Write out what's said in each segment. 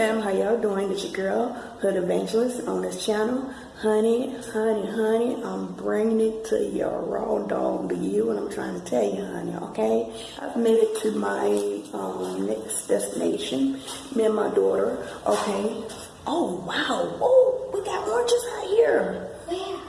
fam, how y'all doing? It's your girl, Hood Evangelist on this channel. Honey, honey, honey, I'm bringing it to your raw dog to you and I'm trying to tell you, honey, okay? I've made it to my um, next destination, me and my daughter, okay? Oh, wow, oh, we got oranges out here. Where?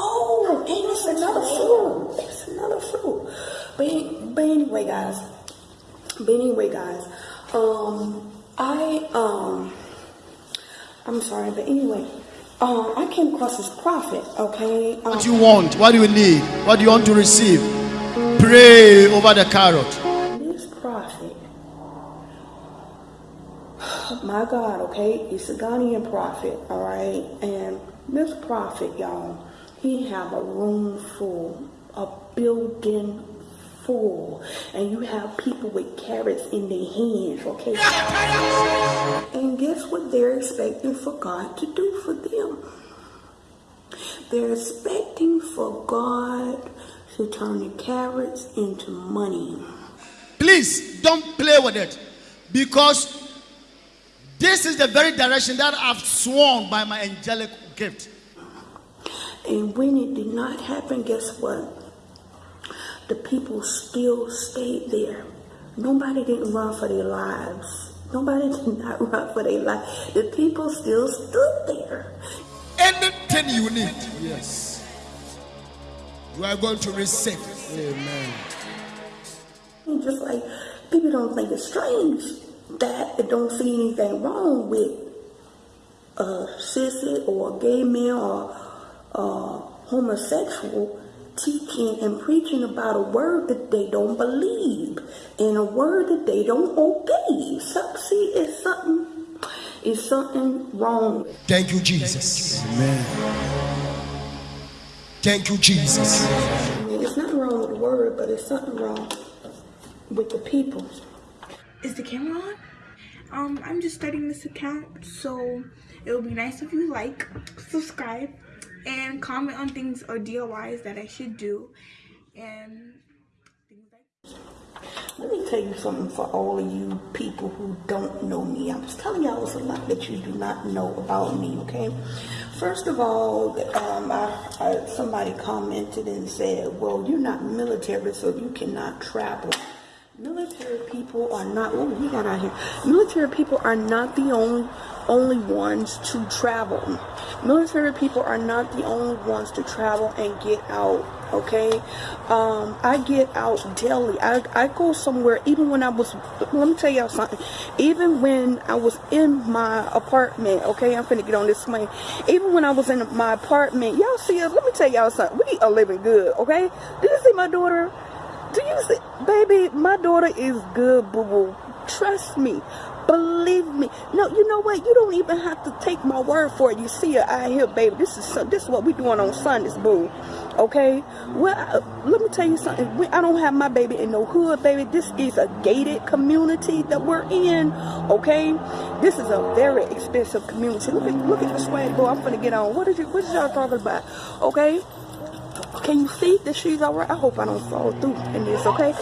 Oh, and it's another fruit. It's another fruit. But, but anyway, guys. But anyway, guys. Um, I um, I'm sorry, but anyway, um, I came across this prophet. Okay. Um, What do you want? What do you need? What do you want to receive? Pray over the carrot. this prophet. My God, okay, he's a Ghanaian prophet, all right, and this prophet, y'all, he have a room full, a building full, and you have people with carrots in their hands, okay? And guess what they're expecting for God to do for them? They're expecting for God to turn the carrots into money. Please don't play with it because this is the very direction that I've sworn by my angelic gift. And when it did not happen, guess what? The people still stayed there. Nobody didn't run for their lives. Nobody did not run for their life. The people still stood there. Anything you need, yes, you are going to receive. Amen. And just like people don't think it's strange that they don't see anything wrong with a sissy or a gay man or a homosexual teaching and preaching about a word that they don't believe and a word that they don't obey. So, see, it's something, it's something wrong. Thank you, Jesus. Amen. Thank you, Jesus. I mean, it's nothing wrong with the word, but it's something wrong with the people. Is the camera on? Um, I'm just starting this account, so it would be nice if you like, subscribe, and comment on things or DIYs that I should do, and things like Let me tell you something for all of you people who don't know me. I'm just telling y'all a lot that you do not know about me, okay? First of all, um, I, I, somebody commented and said, well, you're not military, so you cannot travel. Military people are not, what we got out here? Military people are not the only only ones to travel. Military people are not the only ones to travel and get out. Okay, um, I get out daily. I, I go somewhere even when I was. Let me tell y'all something. Even when I was in my apartment. Okay, I'm finna get on this plane. Even when I was in my apartment, y'all see us. Let me tell y'all something. We are living good. Okay, did you see my daughter? Do you see, baby? My daughter is good, boo boo. Trust me. Believe me. No, you know what? You don't even have to take my word for it. You see her out here, baby. This is this is what we doing on Sundays, boo. Okay. Well, uh, let me tell you something. We, I don't have my baby in no hood, baby. This is a gated community that we're in. Okay. This is a very expensive community. Look at look at the swag, boo. I'm gonna get on. What is you? What is y'all talking about? Okay. Can you see that she's all right? I hope I don't fall through in this, okay?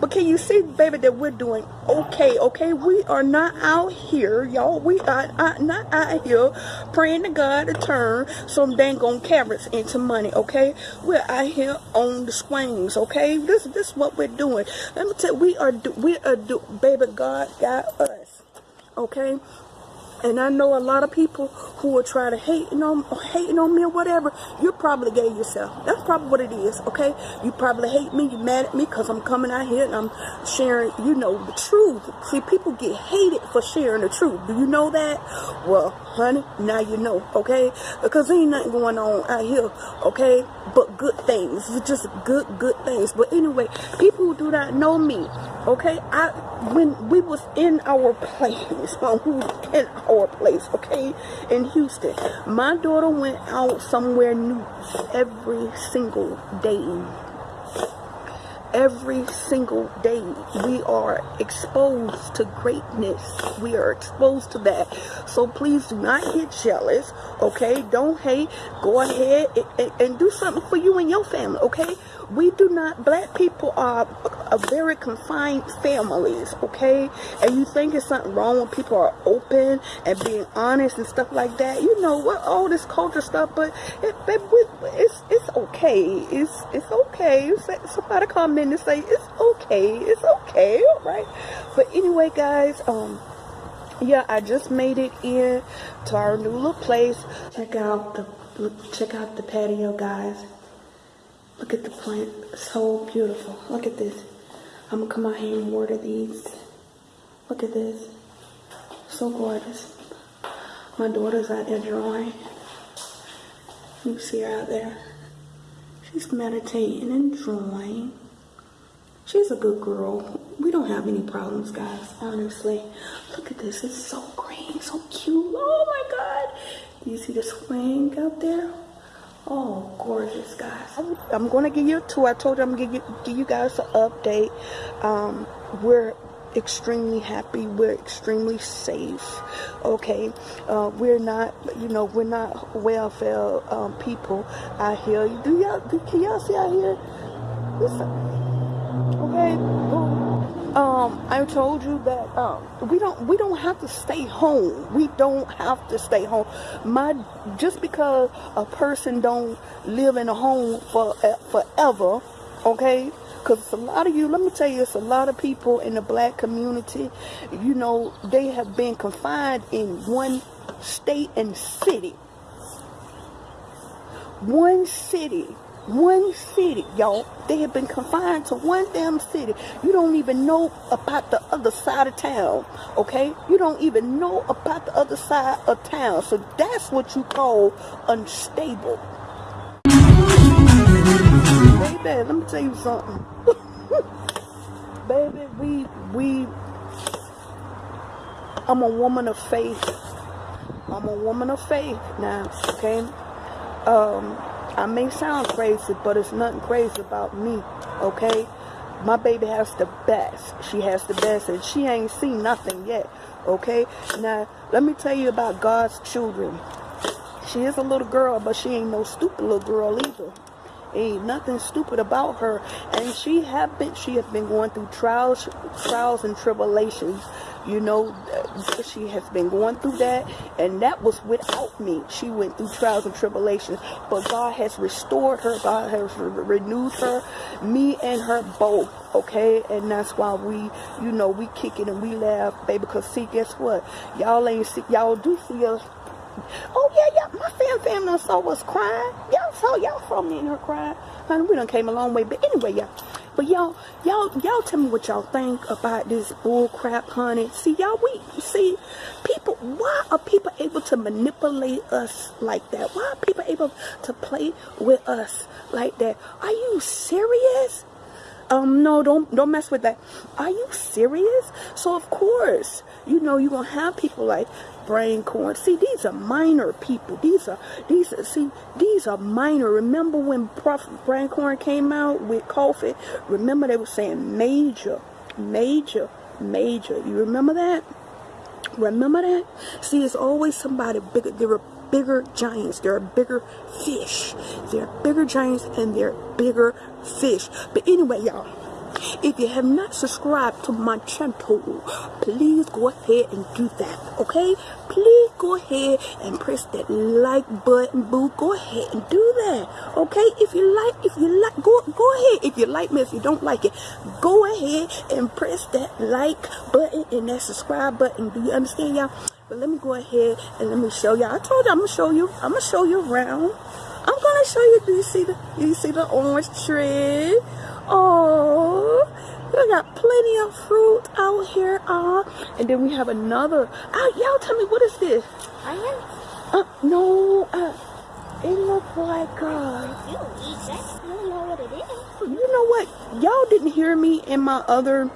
But can you see, baby, that we're doing okay, okay? We are not out here, y'all. We are uh, not out here praying to God to turn some dang on carrots into money, okay? We're out here on the swings, okay? This, this is what we're doing. Let me tell you, we are, we are, do, baby, God got us, okay? And I know a lot of people who will try to hate on hating on me or whatever. You're probably gay yourself. That's probably what it is. Okay, you probably hate me. You mad at me because I'm coming out here and I'm sharing, you know, the truth. See, people get hated for sharing the truth. Do you know that? Well, honey, now you know. Okay, because there ain't nothing going on out here. Okay, but good things. Just good, good things. But anyway, people who do not know me. Okay, I when we was in our place, when we was in our place, okay, in Houston, my daughter went out somewhere new every single day. every single day we are exposed to greatness. We are exposed to that. So please do not get jealous okay? Don't hate. Go ahead and, and, and do something for you and your family okay we do not black people are a very confined families okay? And you think it's something wrong when people are open and being honest and stuff like that? You know what all this culture stuff but it, it, it's it's okay. It's it's okay. Somebody come in and say it's okay. It's okay. All right. But anyway guys um yeah i just made it in to our new little place. Check out the check out the patio guys Look at the plant. So beautiful. Look at this. I'm to come out here and water these. Look at this. So gorgeous. My daughter's out there drawing. You see her out there. She's meditating and drawing. She's a good girl. We don't have any problems, guys, honestly. Look at this. It's so green, so cute. Oh, my God. Do you see the swing out there? Oh, gorgeous, guys. I'm going to give you a tour. I told you I'm going to give you guys an update. Um, we're extremely happy. We're extremely safe. Okay. Uh, we're not, you know, we're not welfare um, people out here. Do y'all, can y'all see out here? Listen. Okay um, I told you that um, we don't we don't have to stay home. We don't have to stay home. My just because a person don't live in a home for uh, forever, okay? Because a lot of you, let me tell you, it's a lot of people in the black community. You know, they have been confined in one state and city. One city one city, y'all. They have been confined to one damn city. You don't even know about the other side of town, okay? You don't even know about the other side of town. So that's what you call unstable. Baby, let me tell you something. Baby, we, we, I'm a woman of faith. I'm a woman of faith now, okay? Um, I may sound crazy, but it's nothing crazy about me, okay? My baby has the best. She has the best, and she ain't seen nothing yet, okay? Now, let me tell you about God's children. She is a little girl, but she ain't no stupid little girl either. Ain't nothing stupid about her, and she have been she have been going through trials, trials and tribulations you know, she has been going through that, and that was without me. She went through trials and tribulations, but God has restored her. God has re renewed her, me and her both. Okay, and that's why we, you know, we kick it and we laugh, baby. Because see, guess what? Y'all ain't see, y'all do see us. Oh yeah, yeah. My fan family saw us crying. Y'all saw y'all saw me and her crying. Honey, we done came a long way. But anyway, y'all. But y'all, y'all, y'all tell me what y'all think about this bull crap, honey. See, y'all, we see people. Why are people able to manipulate us like that? Why are people able to play with us like that? Are you serious? Um, no, don't don't mess with that. Are you serious? So of course, you know you're gonna have people like Brian Carn. See, these are minor people. These are these are see these are minor. Remember when Brian Carn came out with coffee? Remember they were saying major, major, major. You remember that? Remember that? See, it's always somebody bigger. Bigger giants. There are bigger fish. There are bigger giants and there are bigger fish. But anyway, y'all. If you have not subscribed to my channel, please go ahead and do that, okay? Please go ahead and press that like button, boo. Go ahead and do that, okay? If you like, if you like, go go ahead. If you like me, if you don't like it, go ahead and press that like button and that subscribe button. Do you understand, y'all? But let me go ahead and let me show y'all. I told you I'm gonna show you. I'm gonna show you around. I'm gonna show you. Do you see the? Do you see the orange tree? Oh, we got plenty of fruit out here. Uh, and then we have another. Uh, y'all tell me, what is this? Onions? Uh, no, uh, it looks like, uh... You eat that? Don't know what it is. You know what? Y'all didn't hear me in my other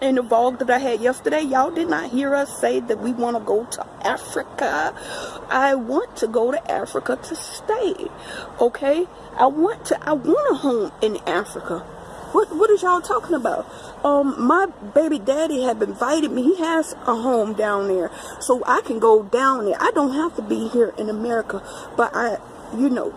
in the vlog that I had yesterday, y'all did not hear us say that we want to go to Africa. I want to go to Africa to stay. Okay? I want to I want a home in Africa. What what is y'all talking about? Um, my baby daddy have invited me. He has a home down there, so I can go down there. I don't have to be here in America, but I, you know,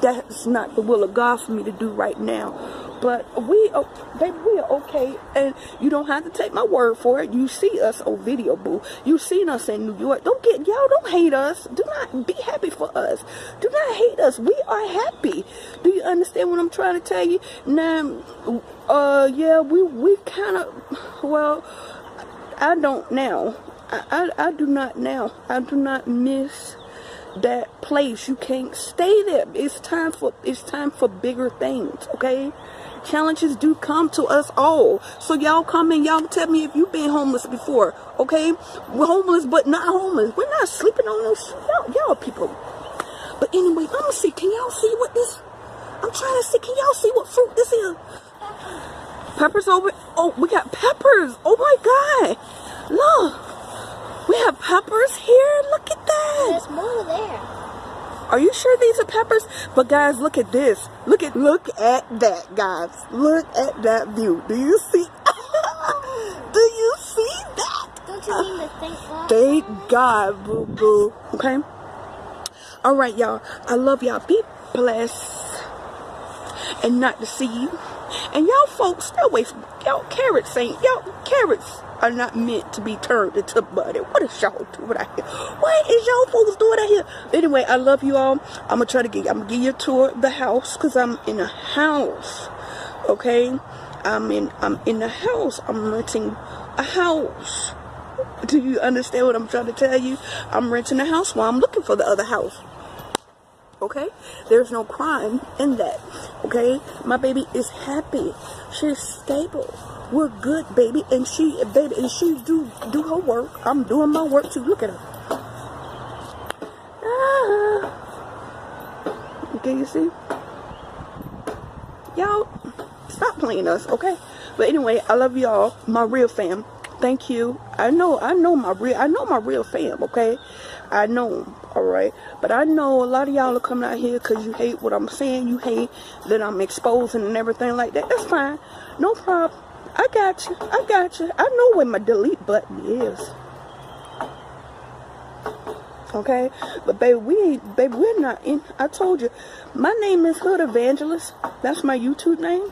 that's not the will of God for me to do right now. But we, oh, baby, we are okay, and you don't have to take my word for it. You see us on video, boo. You seen us in New York. Don't get y'all. Don't hate us. Do not be happy for us. Do not hate us. We are happy. Do you understand what I'm trying to tell you? Now, uh, yeah, we we kind of, well, I don't now. I, I I do not now. I do not miss that place. You can't stay there. It's time for it's time for bigger things. Okay challenges do come to us all. So y'all come and y'all tell me if you've been homeless before, okay? We're homeless, but not homeless. We're not sleeping on those y'all, y'all people. But anyway, let me see. Can y'all see what this? I'm trying to see. Can y'all see what fruit this is? Peppers over. Oh, we got peppers. Oh my God! Look, we have peppers here. Look at that. There's more there. Are you sure these are peppers? But guys, look at this. Look look at that, guys. Look at that view. Do you see? Do you see that? Don't you mean to thank God? Thank God, boo boo. Okay. All right, y'all. I love y'all. Be blessed, and not to see you. And y'all folks, stay away from y'all. Carrots ain't y'all. Carrots are not meant to be turned into butter. What is y'all doing out here? What is y'all folks doing out here? Anyway, I love you all. I'm gonna try to get. I'm gonna give you a tour of the house because I'm in a house. Okay, I'm in. I'm in the house. I'm renting a house. Do you understand what I'm trying to tell you? I'm renting a house while I'm looking for the other house. Okay? There's no crime in that. Okay? My baby is happy. She's stable. We're good, baby. And she, baby, and she do do her work. I'm doing my work too. Look at her. Ah. Okay, you see? Y'all, stop playing us, okay? But anyway, I love y'all, my real fam. Thank you. I know, I know my real, I know my real fam, okay? I know 'em, all right? But I know a lot of y'all are coming out here because you hate what I'm saying. You hate that I'm exposing and everything like that. That's fine. No problem. I got you. I got you. I know where my delete button is. Okay? But baby, we ain't, baby, we're not in. I told you, my name is Hood Evangelist. That's my YouTube name.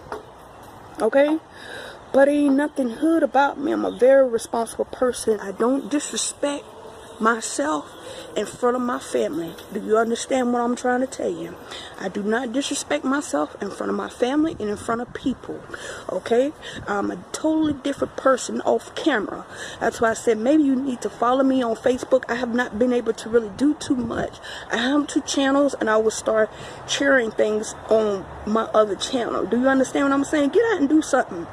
Okay? But ain't nothing hood about me. I'm a very responsible person. I don't disrespect myself in front of my family. Do you understand what I'm trying to tell you? I do not disrespect myself in front of my family and in front of people. Okay? I'm a totally different person off camera. That's why I said maybe you need to follow me on Facebook. I have not been able to really do too much. I have two channels and I will start sharing things on my other channel. Do you understand what I'm saying? Get out and do something.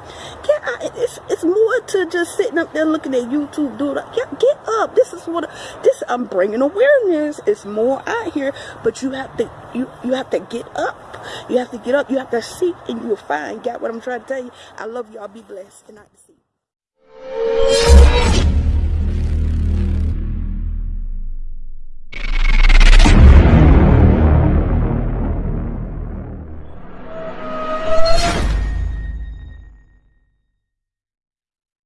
Get out. It's, it's more to just sitting up there looking at YouTube. It. Get, get up. This is what this I'm bringing awareness. It's more out here but you have to you you have to get up. You have to get up. You have to seek and you'll find. Got what i'm trying to tell you? I love y'all. Be blessed. And i see you.